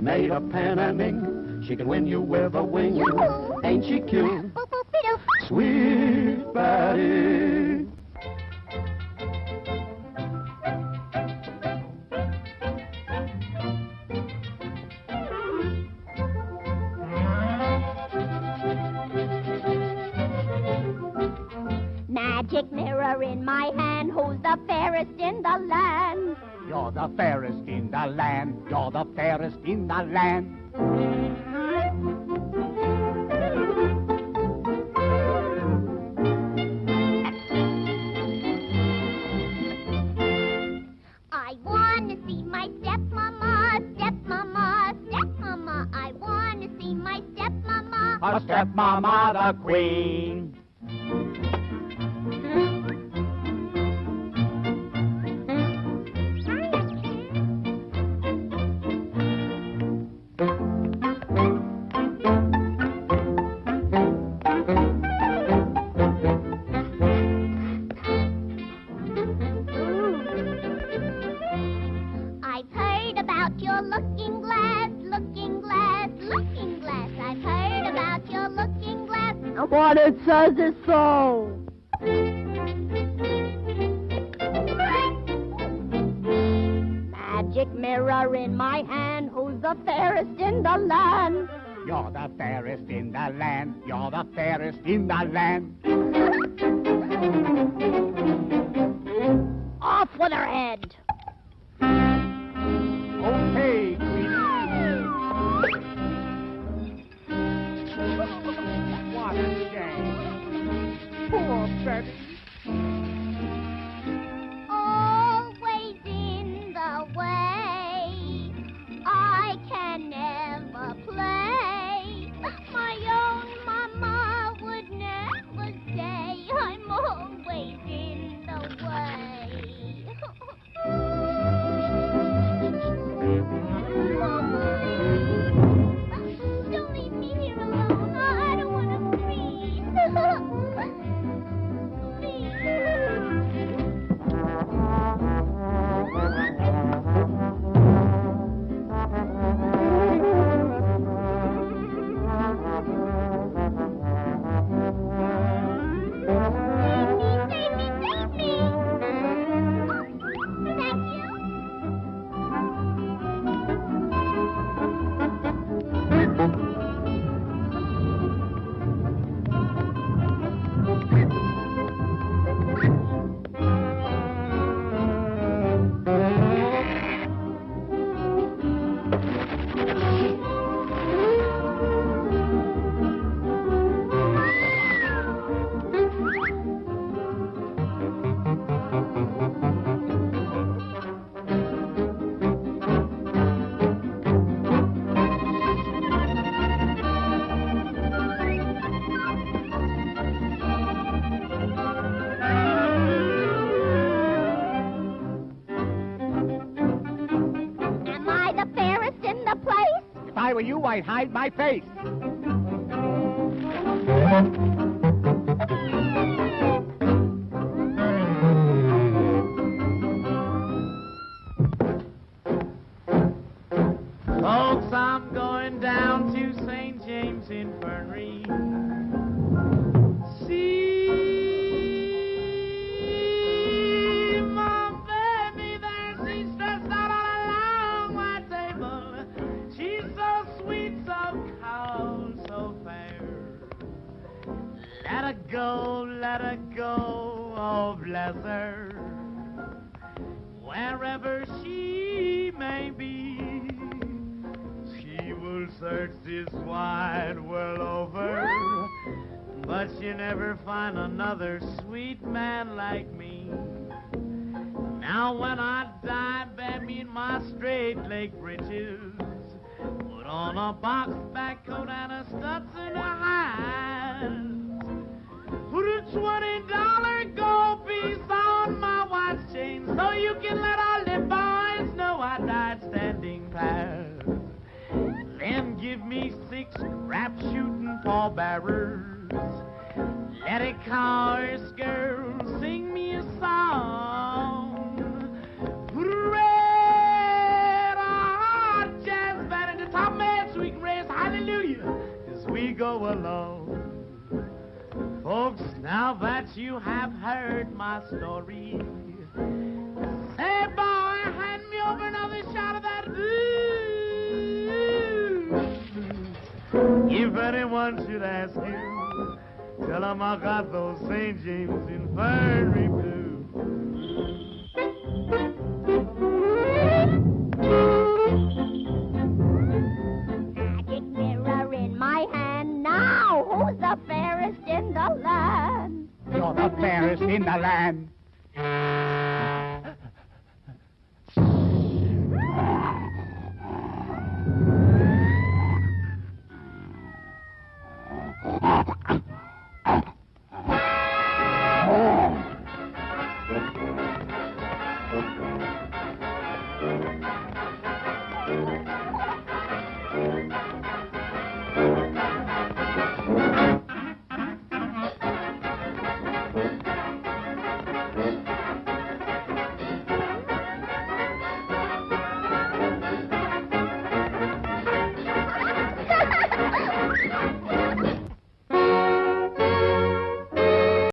made of pen and ink. She can win you with a wing. Ain't she cute? Boop, boop, be-doo. Sweet Betty. Magic in my hand, who's the fairest in the land? You're the fairest in the land. You're the fairest in the land. I wanna see my stepmama, stepmama, stepmama. I wanna see my stepmama. A stepmama, the queen. Your looking glass, looking glass, looking glass. I've heard about your looking glass. What it says is so. Magic mirror in my hand, who's the fairest in the land? You're the fairest in the land. You're the fairest in the land. Off with her head. I were you, I'd hide my face. Folks, I'm going down to St. James Infirmary. Oh bless her. Wherever she may be, she will search this wide world over. But she'll never find another sweet man like me. Now when I die, bear me in my straight leg breeches. Put on a box back coat and a Stetson hat. give me six rap shooting fall bearers. Let a chorus girl sing me a song. Red hot jazz band at the top man so we can raise hallelujah as we go along. Folks, now that you have heard my story. Anyone should ask you, tell 'em I got those St. James Infirmary blues. Magic mirror in my hand. Now, who's the fairest in the land? You're the fairest in the land.